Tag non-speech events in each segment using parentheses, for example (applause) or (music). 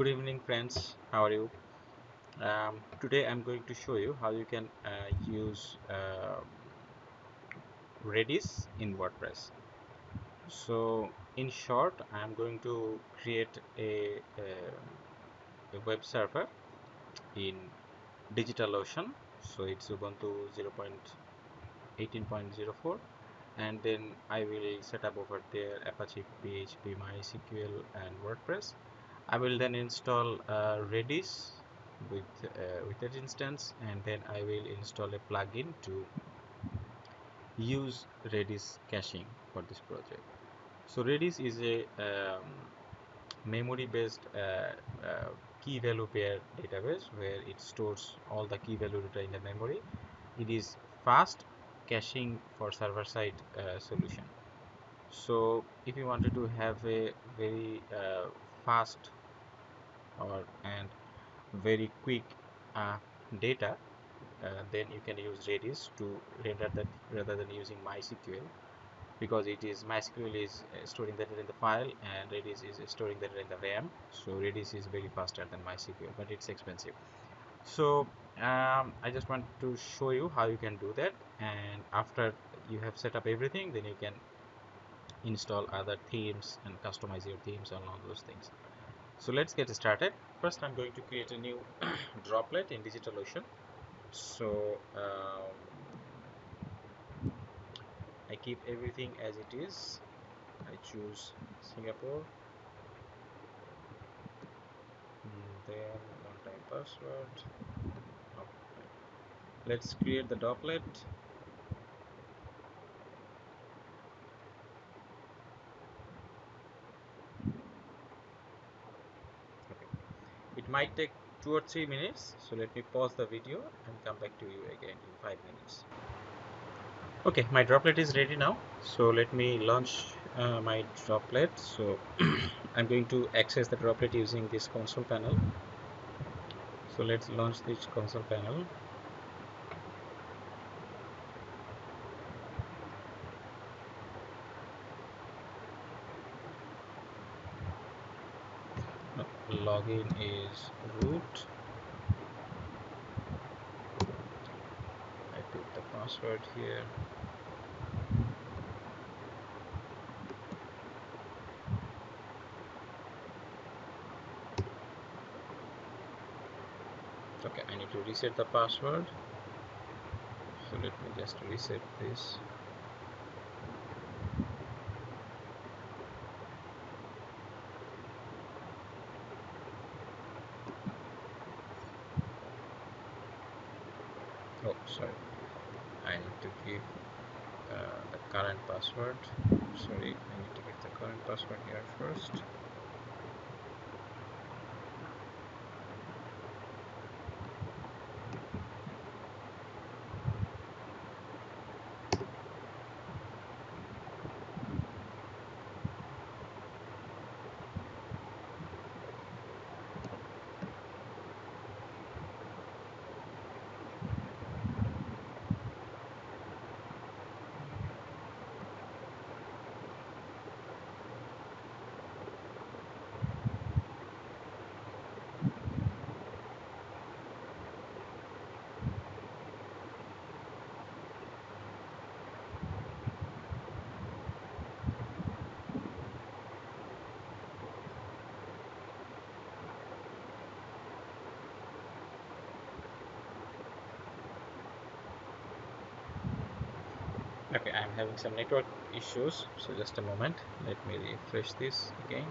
good evening friends. How are you? Um, today I'm going to show you how you can uh, use uh, Redis in WordPress. So in short I'm going to create a, a, a web server in DigitalOcean. So it's Ubuntu 0.18.04 and then I will set up over there Apache PHP MySQL and WordPress I will then install uh, Redis with uh, with that instance and then I will install a plugin to use Redis caching for this project. So Redis is a um, memory based uh, uh, key value pair database where it stores all the key value data in the memory. It is fast caching for server side uh, solution. So if you wanted to have a very uh, fast or and very quick uh, data uh, then you can use Redis to render that rather than using MySQL because it is MySQL is uh, storing that in the file and Redis is storing that in the RAM. So Redis is very faster than MySQL but it's expensive. So um, I just want to show you how you can do that and after you have set up everything then you can install other themes and customize your themes and all those things so let's get started. First i'm going to create a new (clears throat) droplet in digitalocean. So um, i keep everything as it is. I choose singapore. And then one time password okay. let's create the droplet might take two or three minutes so let me pause the video and come back to you again in five minutes. Okay my droplet is ready now. So let me launch uh, my droplet. So (clears throat) I'm going to access the droplet using this console panel. So let's launch this console panel. Login is root I put the password here. Okay I need to reset the password. So let me just reset this oh sorry I need to give uh, the current password sorry I need to current password here first okay i'm having some network issues so just a moment. Let me refresh this again.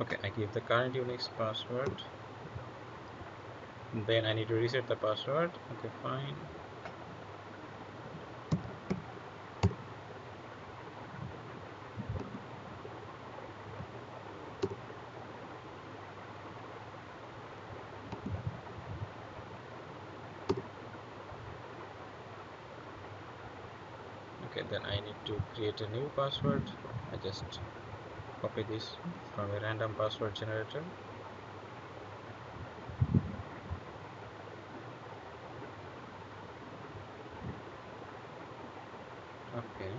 Okay i give the current unix password. Then i need to reset the password. Okay fine okay then I need to create a new password. I just copy this from a random password generator. Okay.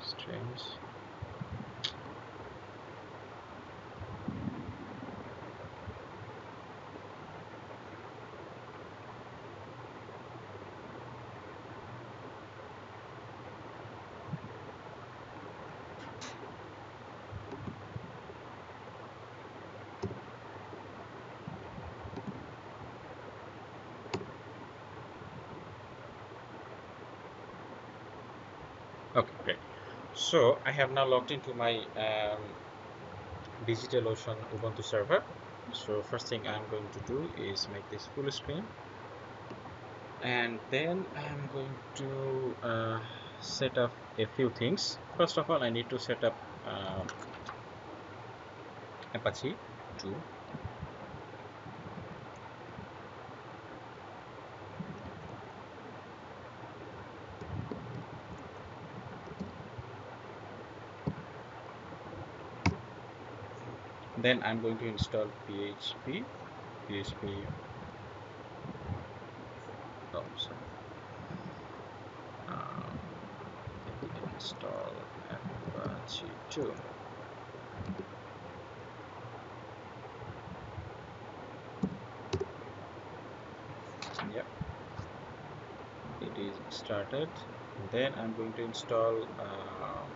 Strange okay great. So I have now logged into my um, DigitalOcean Ubuntu server. So first thing I'm going to do is make this full screen. And then I'm going to uh, set up a few things. First of all I need to set up uh, Apache 2 then I'm going to install PHP PHP oh um, install Apache 2 yep. It is started. Then I'm going to install um,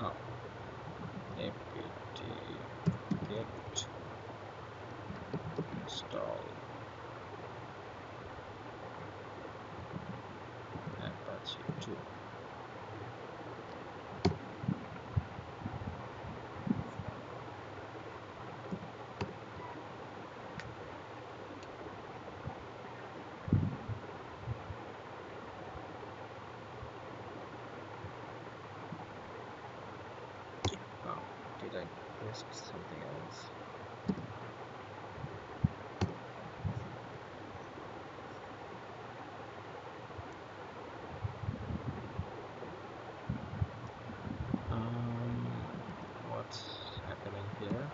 oh, apt get install Apache 2 oh did I press something else um what's happening here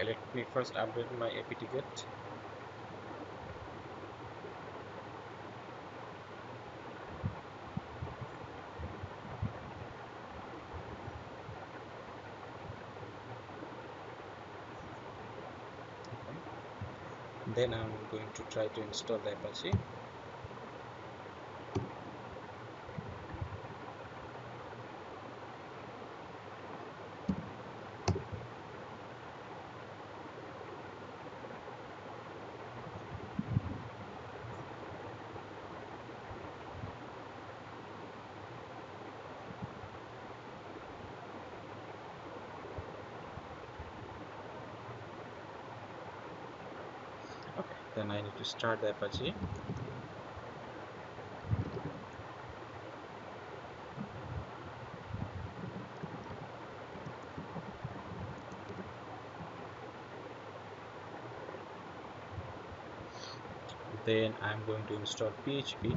okay let me first update my apt-get then I'm going to try to install the Apache then I need to start the Apache. Then I'm going to install PHP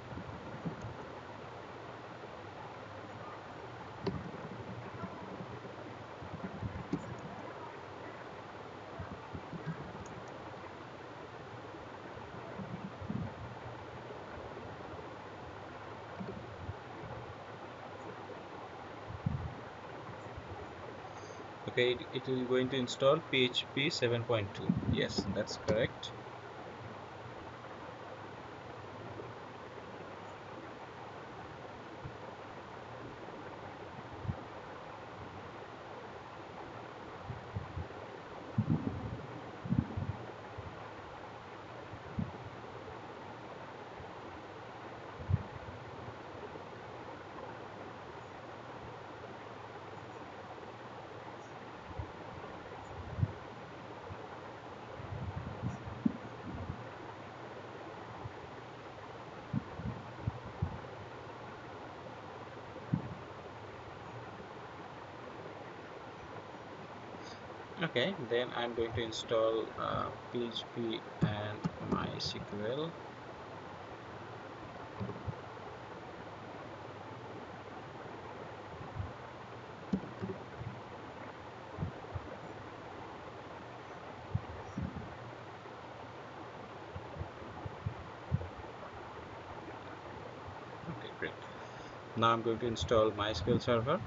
okay it, it is going to install PHP 7.2 yes that's correct then I'm going to install uh, PHP and MySQL. Okay great. Now I'm going to install MySQL server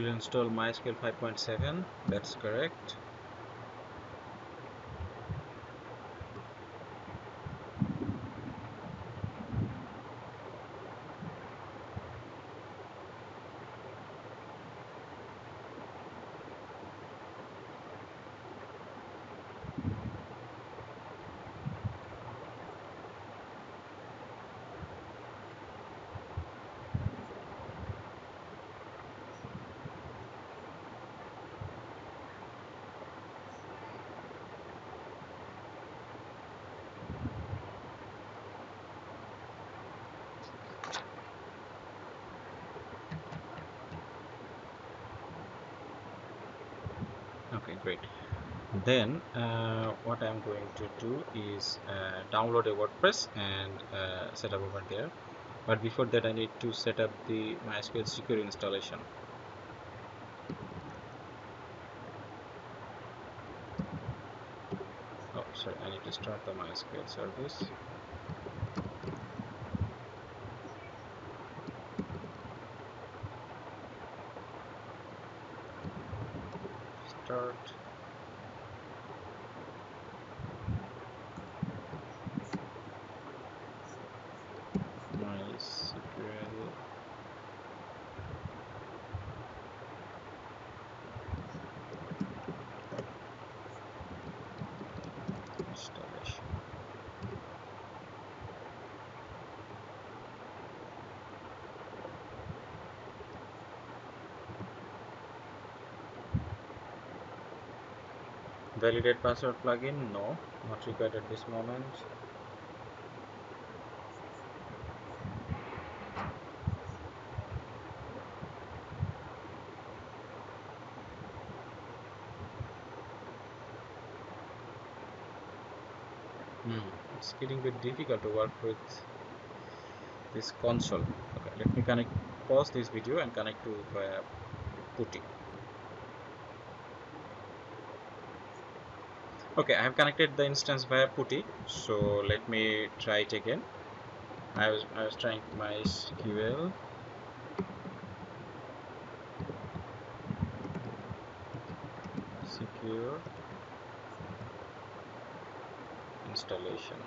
will install MySQL 5.7 that's correct okay great. Then uh, what I'm going to do is uh, download a WordPress and uh, set up over there. But before that I need to set up the MySQL secure installation. Oh sorry I need to start the MySQL service start MySQL installation validate password plugin? No not required at this moment. Hmm. it's getting a bit difficult to work with this console. Okay let me connect pause this video and connect to via PuTTY okay I have connected the instance via PuTTY so let me try it again. I was, I was trying MySQL secure installation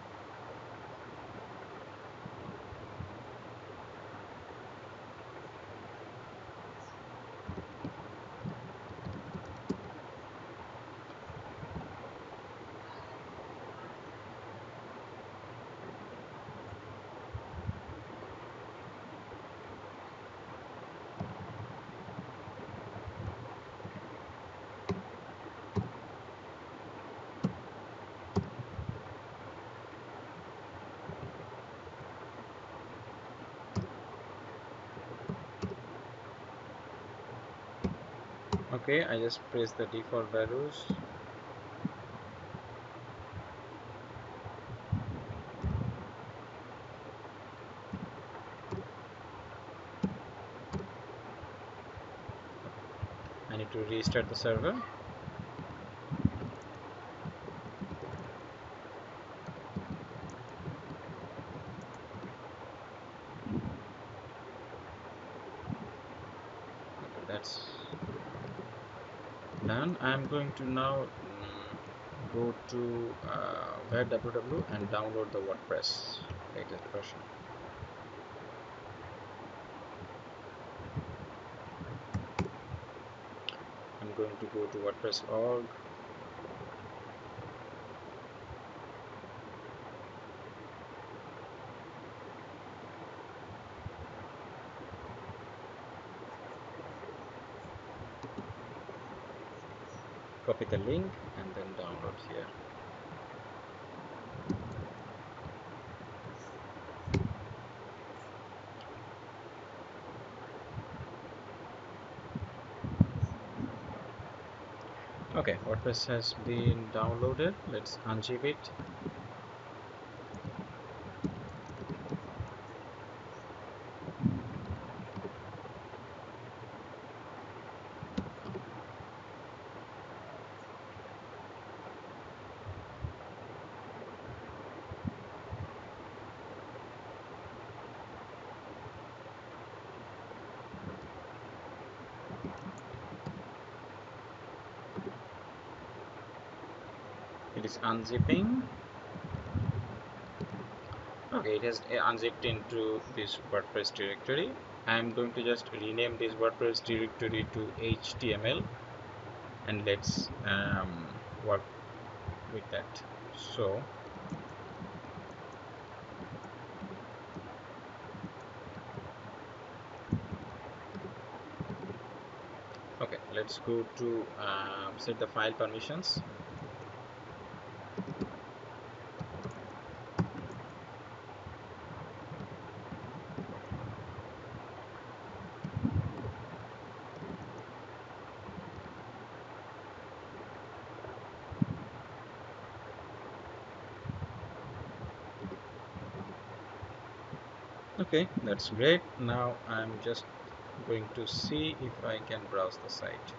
okay I just press the default values. I need to restart the server that's done I'm going to now mm, go to uh, www and download the WordPress latest version. I'm going to go to WordPress copy the link and then download here. Okay WordPress has been downloaded. Let's unzip it unzipping. Okay it has unzipped into this WordPress directory. I'm going to just rename this WordPress directory to HTML and let's um, work with that. So okay let's go to um, set the file permissions okay that's great. Now I'm just going to see if I can browse the site.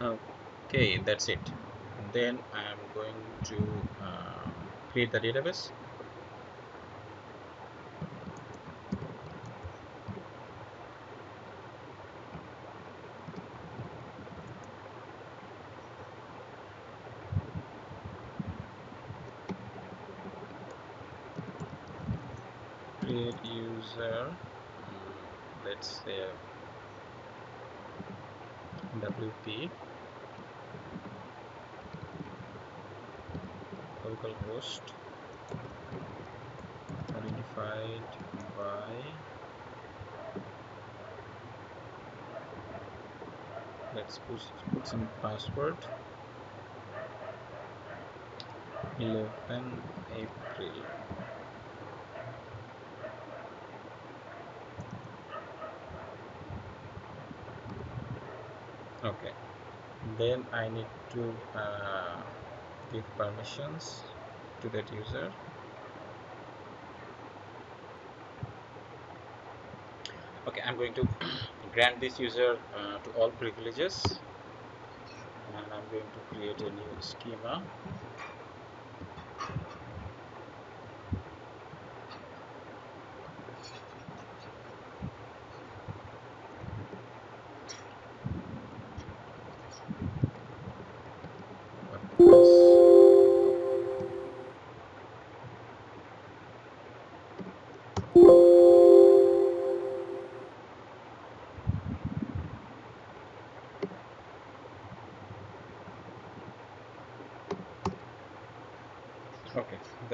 Okay that's it. Then I'm going to create the database create user let's say wp localhost identified by let's put, put some password. 11 April. Okay. Then I need to uh, give permissions to that user okay I'm going to (clears throat) grant this user uh, to all privileges. And I'm going to create a new schema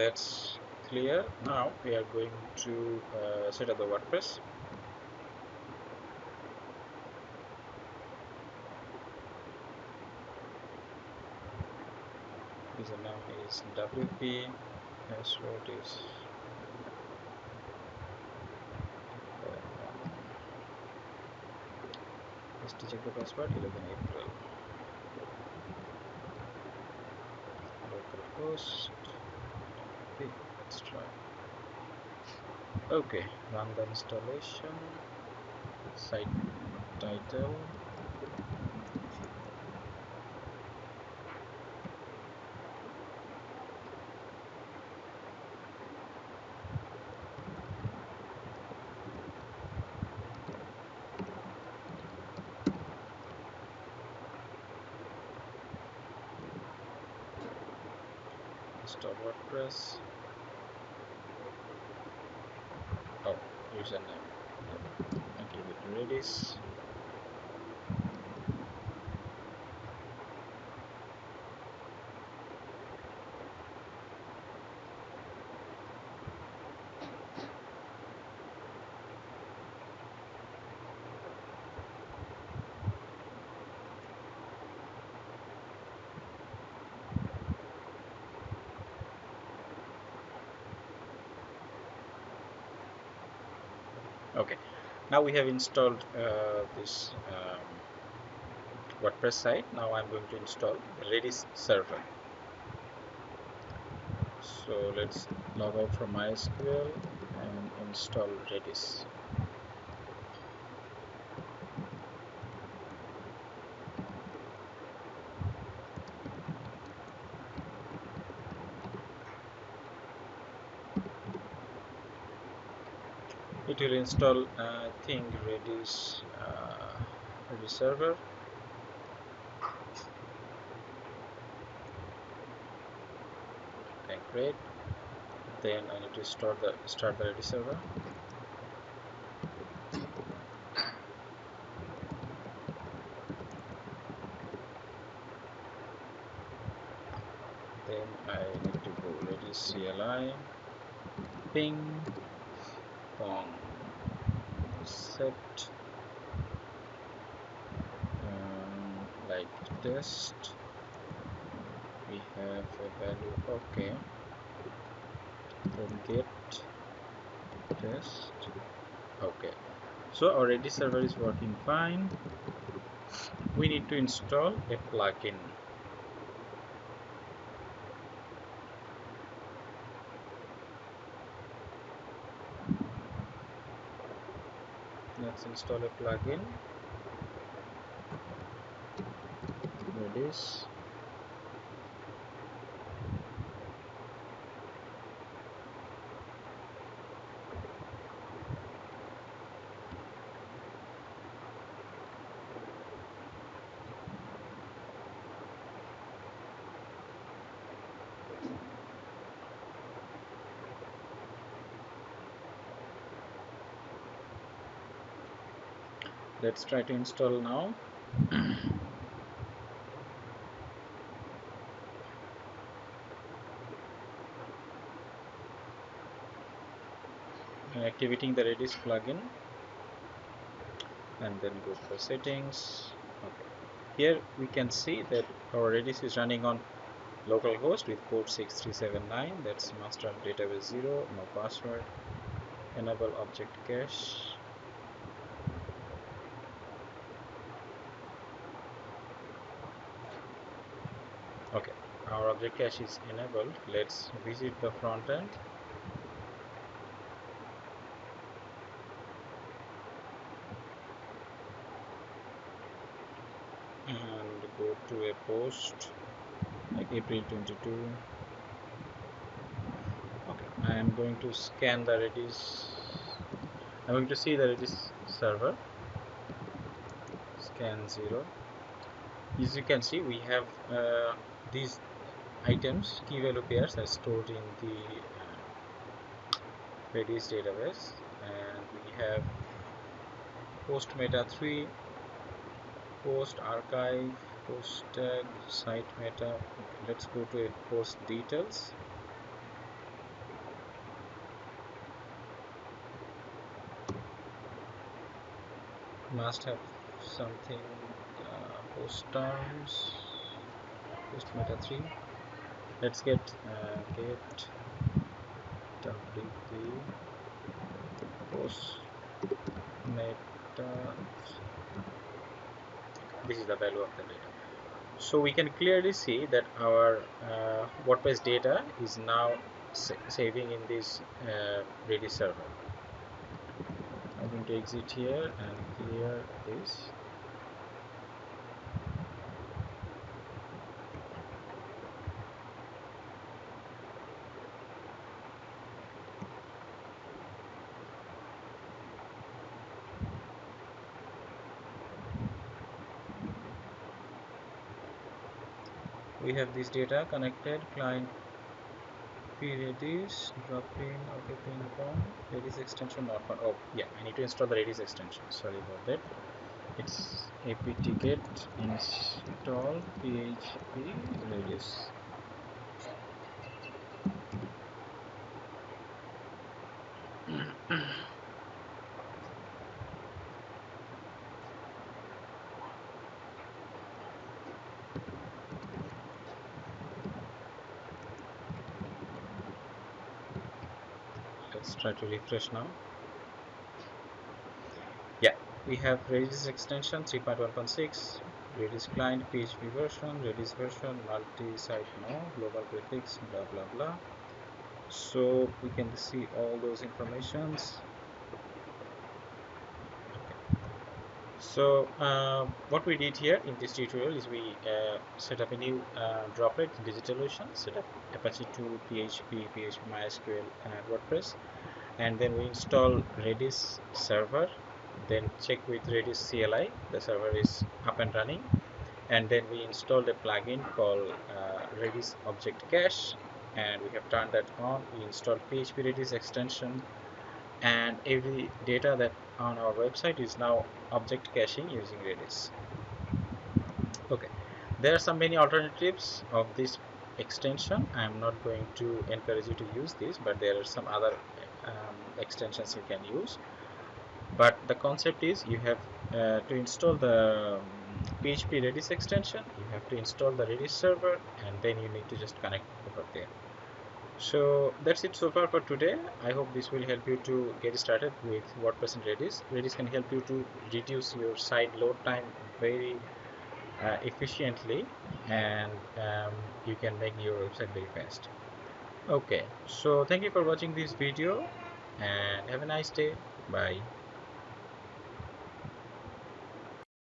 that's clear. Now we are going to uh, set up the WordPress. Username is WP password is let's check the password 11 April. Localhost let's try. Okay run the installation. Site title. Install WordPress oh username yep. I give it Redis okay. Now we have installed uh, this um, WordPress site. Now I'm going to install Redis server. So let's log out from MySQL and install Redis it will install uh, thing redis uh, redis server. Okay great. Then I need to start the start the redis server. Then I need to go redis CLI ping set um, like test. We have a value okay. Then get test. Okay. So Redis server is working fine. We need to install a plugin let's install a plugin. Redis let's try to install now. And activating the redis plugin. And then go for settings. Okay. Here we can see that our redis is running on localhost with port 6379 that's master database 0 no password enable object cache okay our object cache is enabled. Let's visit the front end. And go to a post like April 22 okay I am going to scan the Redis. I'm going to see the Redis server. Scan 0 as you can see we have uh, these items key value pairs are stored in the uh, Redis database. And we have post meta 3 post archive post tag site meta. Let's go to a post details. Must have something uh, post terms post meta 3 let's get uh, get wp post meta. This is the value of the data. So we can clearly see that our uh, WordPress data is now sa saving in this uh, Redis server. I'm going to exit here and clear this have this data connected client redis drop-in okay ping pong redis extension not found oh yeah i need to install the redis extension. Sorry about that. It's apt get install php redis let's try to refresh now Yeah. we have Redis extension 3.1.6 Redis client PHP version Redis version multi-site no global prefix blah blah blah so we can see all those informations so uh, what we did here in this tutorial is we uh, set up a new uh, droplet in DigitalOcean set up Apache 2 PHP PHP MySQL and WordPress. And then we install Redis server then check with Redis CLI the server is up and running. And then we installed a plugin called uh, Redis Object Cache and we have turned that on. We installed PHP Redis extension and every data that on our website is now object caching using Redis. Okay. There are some many alternatives of this extension. I'm not going to encourage you to use this but there are some other um, extensions you can use. But the concept is you have uh, to install the um, PHP Redis extension you have to install the Redis server and then you need to just connect over there so that's it so far for today. I hope this will help you to get started with WordPress and Redis Redis can help you to reduce your site load time very uh, efficiently and um, you can make your website very fast. Okay so thank you for watching this video and have a nice day. Bye